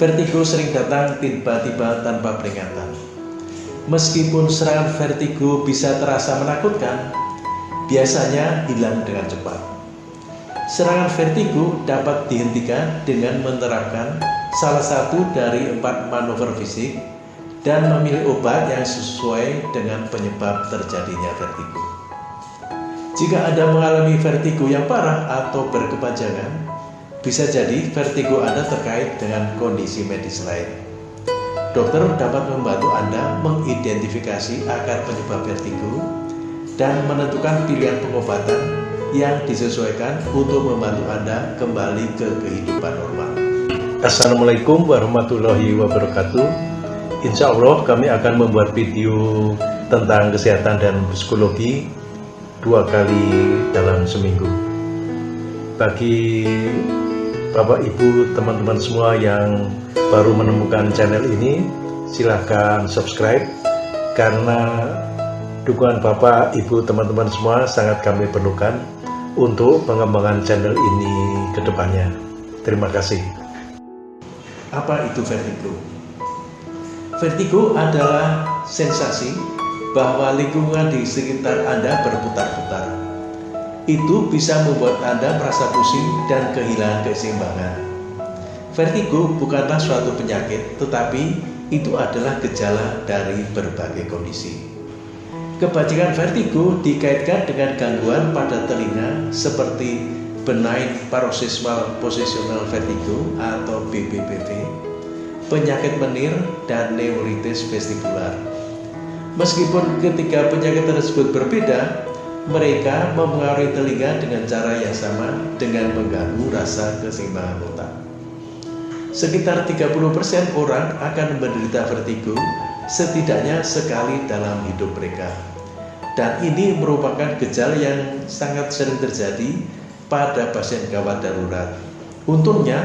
Vertigo sering datang tiba-tiba tanpa peringatan. Meskipun serangan vertigo bisa terasa menakutkan, biasanya hilang dengan cepat. Serangan vertigo dapat dihentikan dengan menerapkan salah satu dari empat manuver fisik dan memilih obat yang sesuai dengan penyebab terjadinya vertigo. Jika Anda mengalami vertigo yang parah atau berkepanjangan, bisa jadi vertigo Anda terkait dengan kondisi medis lain. Dokter dapat membantu Anda mengidentifikasi akar penyebab vertigo dan menentukan pilihan pengobatan yang disesuaikan untuk membantu Anda kembali ke kehidupan normal. Assalamualaikum warahmatullahi wabarakatuh Insya Allah kami akan membuat video tentang kesehatan dan psikologi dua kali dalam seminggu bagi Bapak Ibu teman-teman semua yang baru menemukan channel ini silahkan subscribe karena dukungan Bapak Ibu teman-teman semua sangat kami perlukan untuk pengembangan channel ini ke depannya terima kasih apa itu vertigo? Vertigo adalah sensasi bahwa lingkungan di sekitar Anda berputar-putar. Itu bisa membuat Anda merasa pusing dan kehilangan keseimbangan. Vertigo bukanlah suatu penyakit, tetapi itu adalah gejala dari berbagai kondisi. Kebajikan vertigo dikaitkan dengan gangguan pada telinga seperti benign paroxysmal positional vertigo atau BPPV, penyakit menir, dan neuritis vestibular. Meskipun ketiga penyakit tersebut berbeda, mereka mempengaruhi telinga dengan cara yang sama dengan mengganggu rasa keseimbangan otak. Sekitar 30% orang akan menderita vertigo setidaknya sekali dalam hidup mereka. Dan ini merupakan gejala yang sangat sering terjadi pada pasien gawat darurat. Untungnya,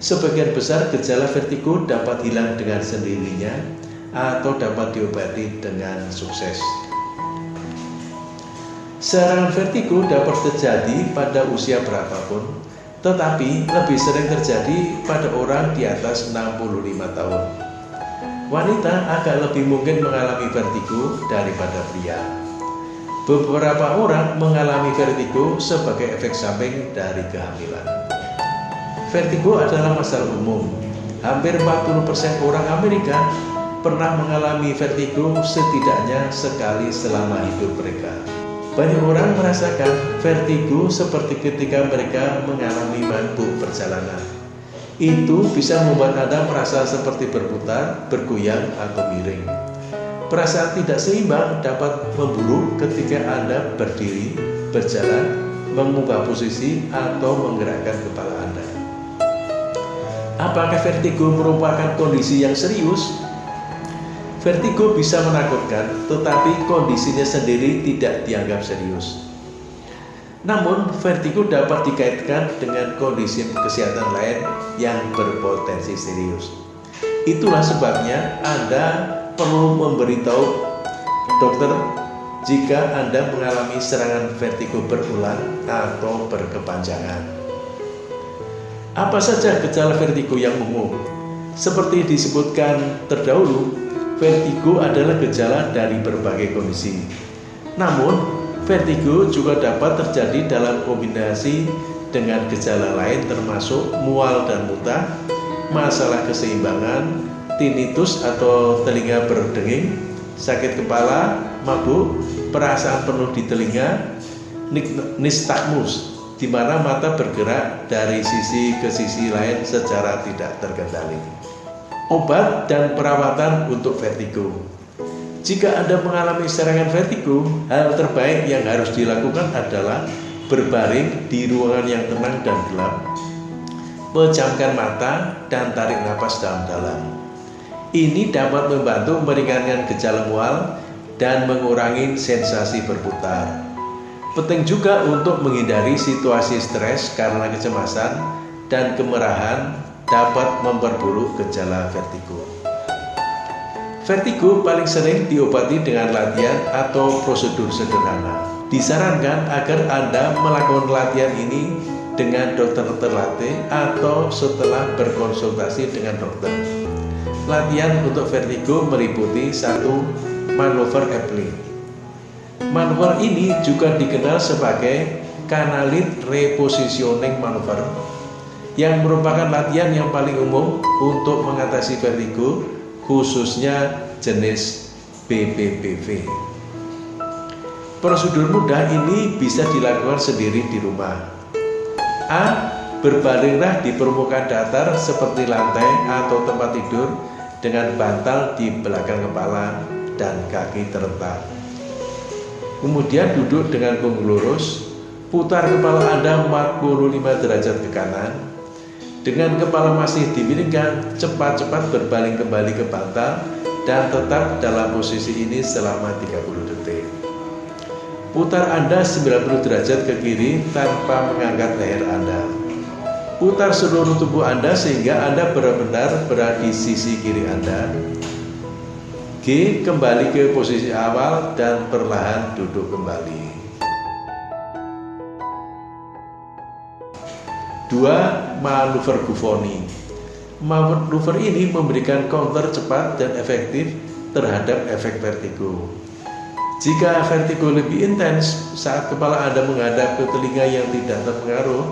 sebagian besar gejala vertigo dapat hilang dengan sendirinya atau dapat diobati dengan sukses. Serangan vertigo dapat terjadi pada usia berapapun, tetapi lebih sering terjadi pada orang di atas 65 tahun. Wanita agak lebih mungkin mengalami vertigo daripada pria. Beberapa orang mengalami vertigo sebagai efek samping dari kehamilan. Vertigo adalah masalah umum. Hampir 40% orang Amerika pernah mengalami vertigo setidaknya sekali selama hidup mereka. Banyak orang merasakan vertigo seperti ketika mereka mengalami mabuk perjalanan. Itu bisa membuat Anda merasa seperti berputar, bergoyang, atau miring. Perasaan tidak seimbang dapat memburuk ketika Anda berdiri, berjalan, mengubah posisi, atau menggerakkan kepala Anda. Apakah vertigo merupakan kondisi yang serius? Vertigo bisa menakutkan, tetapi kondisinya sendiri tidak dianggap serius. Namun, vertigo dapat dikaitkan dengan kondisi kesehatan lain yang berpotensi serius. Itulah sebabnya Anda perlu memberitahu dokter jika Anda mengalami serangan vertigo berulang atau berkepanjangan. Apa saja gejala vertigo yang umum? Seperti disebutkan terdahulu, vertigo adalah gejala dari berbagai kondisi. Namun, vertigo juga dapat terjadi dalam kombinasi dengan gejala lain termasuk mual dan muntah, masalah keseimbangan, tinnitus atau telinga berdenging, sakit kepala, mabuk, perasaan penuh di telinga, nistagmus, di mana mata bergerak dari sisi ke sisi lain secara tidak terkendali obat dan perawatan untuk vertigo. Jika Anda mengalami serangan vertigo, hal terbaik yang harus dilakukan adalah berbaring di ruangan yang tenang dan gelap, pejamkan mata, dan tarik nafas dalam-dalam. Ini dapat membantu meringankan gejala mual dan mengurangi sensasi berputar. Penting juga untuk menghindari situasi stres karena kecemasan dan kemerahan dapat memperburuk gejala vertigo. Vertigo paling sering diobati dengan latihan atau prosedur sederhana. Disarankan agar Anda melakukan latihan ini dengan dokter terlatih atau setelah berkonsultasi dengan dokter. Latihan untuk vertigo meliputi satu manuver Epley. Manuver ini juga dikenal sebagai kanalit repositioning manuver yang merupakan latihan yang paling umum untuk mengatasi vertigo khususnya jenis BPPV. Prosedur mudah ini bisa dilakukan sendiri di rumah. A. Berbalinglah di permukaan datar seperti lantai atau tempat tidur dengan bantal di belakang kepala dan kaki terletak. Kemudian duduk dengan punggung lurus, putar kepala Anda 45 derajat ke kanan. Dengan kepala masih dimiringkan, cepat-cepat berbaling kembali ke bantal dan tetap dalam posisi ini selama 30 detik. Putar Anda 90 derajat ke kiri tanpa mengangkat leher Anda. Putar seluruh tubuh Anda sehingga Anda benar-benar berada di sisi kiri Anda. G. Kembali ke posisi awal dan perlahan duduk kembali. 2. Manuver Buffoni Manuver ini memberikan counter cepat dan efektif terhadap efek vertigo. Jika vertigo lebih intens saat kepala Anda menghadap ke telinga yang tidak terpengaruh,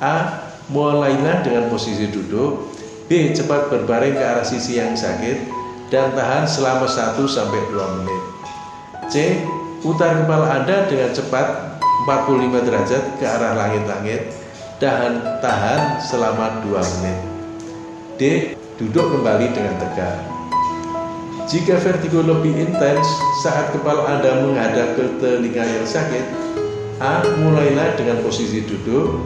A. Mulailah dengan posisi duduk B. Cepat berbaring ke arah sisi yang sakit dan tahan selama 1-2 menit C. Putar kepala Anda dengan cepat 45 derajat ke arah langit-langit dan tahan selama 2 menit D. Duduk kembali dengan tegak jika vertigo lebih intens saat kepala Anda menghadap ke telinga yang sakit, A. Mulailah dengan posisi duduk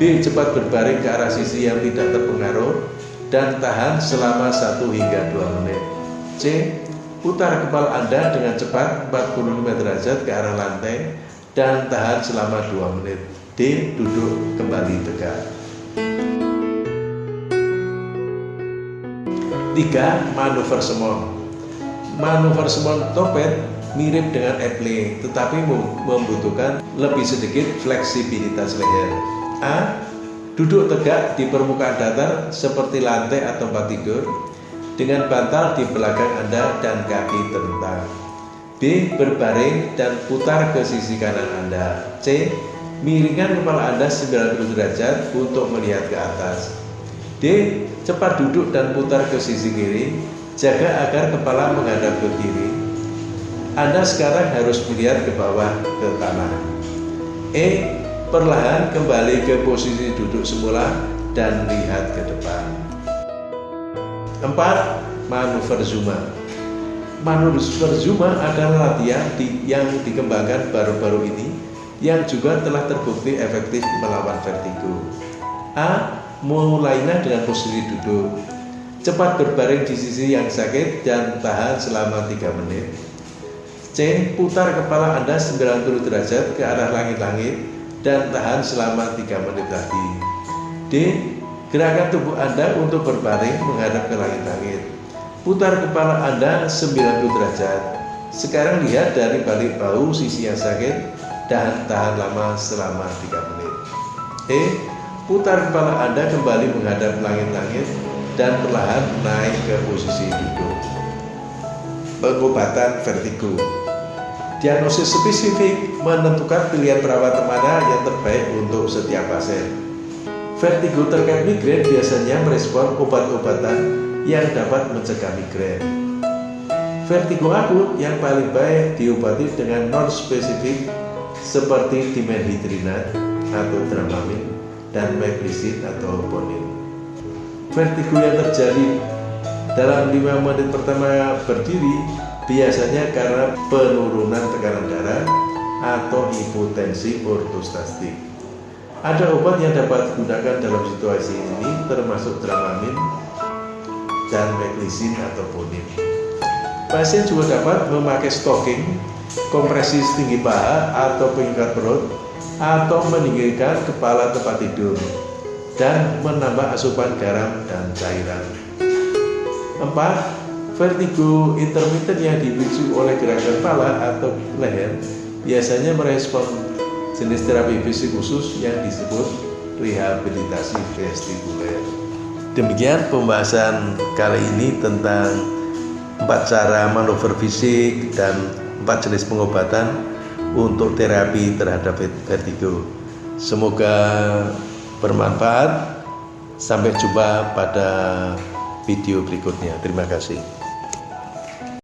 B. Cepat berbaring ke arah sisi yang tidak terpengaruh dan tahan selama 1 hingga 2 menit C. Putar kepala Anda dengan cepat 45 derajat ke arah lantai dan tahan selama 2 menit D. Duduk kembali tegak 3. Manuver semon manuver semon topet mirip dengan eple tetapi membutuhkan lebih sedikit fleksibilitas leher. A. Duduk tegak di permukaan datar seperti lantai atau tempat tidur dengan bantal di belakang Anda dan kaki terentang. B. Berbaring dan putar ke sisi kanan Anda. C. Miringkan kepala Anda 90 derajat untuk melihat ke atas. D. Cepat duduk dan putar ke sisi kiri Jaga agar kepala menghadap ke kiri. Anda sekarang harus melihat ke bawah ke tanah. E. Perlahan kembali ke posisi duduk semula dan lihat ke depan. 4. Manuver Zuma Manuver Zuma adalah latihan yang dikembangkan baru-baru ini yang juga telah terbukti efektif melawan vertigo. A. Mulailah dengan posisi duduk Cepat berbaring di sisi yang sakit dan tahan selama 3 menit. C. Putar kepala Anda 90 derajat ke arah langit-langit dan tahan selama 3 menit lagi. D. Gerakan tubuh Anda untuk berbaring menghadap ke langit-langit. Putar kepala Anda 90 derajat. Sekarang lihat dari balik bau sisi yang sakit dan tahan lama selama 3 menit. E. Putar kepala Anda kembali menghadap langit-langit dan perlahan naik ke posisi duduk. Pengobatan vertigo Diagnosis spesifik menentukan pilihan perawat mana yang terbaik untuk setiap pasien. Vertigo terkait migrain biasanya merespon obat-obatan yang dapat mencegah migrain. Vertigo akut yang paling baik diobati dengan non-spesifik seperti dimenhidrinat atau dramamin dan meplicin atau bonin vertigo yang terjadi dalam 5 menit pertama berdiri biasanya karena penurunan tekanan darah atau hipotensi ortostastik. Ada obat yang dapat digunakan dalam situasi ini termasuk Dramamin dan Meclizin atau Bonin. Pasien juga dapat memakai stocking, kompresi tinggi paha atau pengikat perut atau meninggikan kepala tempat tidur dan menambah asupan garam dan cairan. 4. Vertigo intermittent yang dipicu oleh gerakan kepala atau leher biasanya merespon jenis terapi fisik khusus yang disebut rehabilitasi vestibuler. Demikian pembahasan kali ini tentang empat cara manuver fisik dan empat jenis pengobatan untuk terapi terhadap vertigo. Semoga bermanfaat. Sampai jumpa pada video berikutnya. Terima kasih.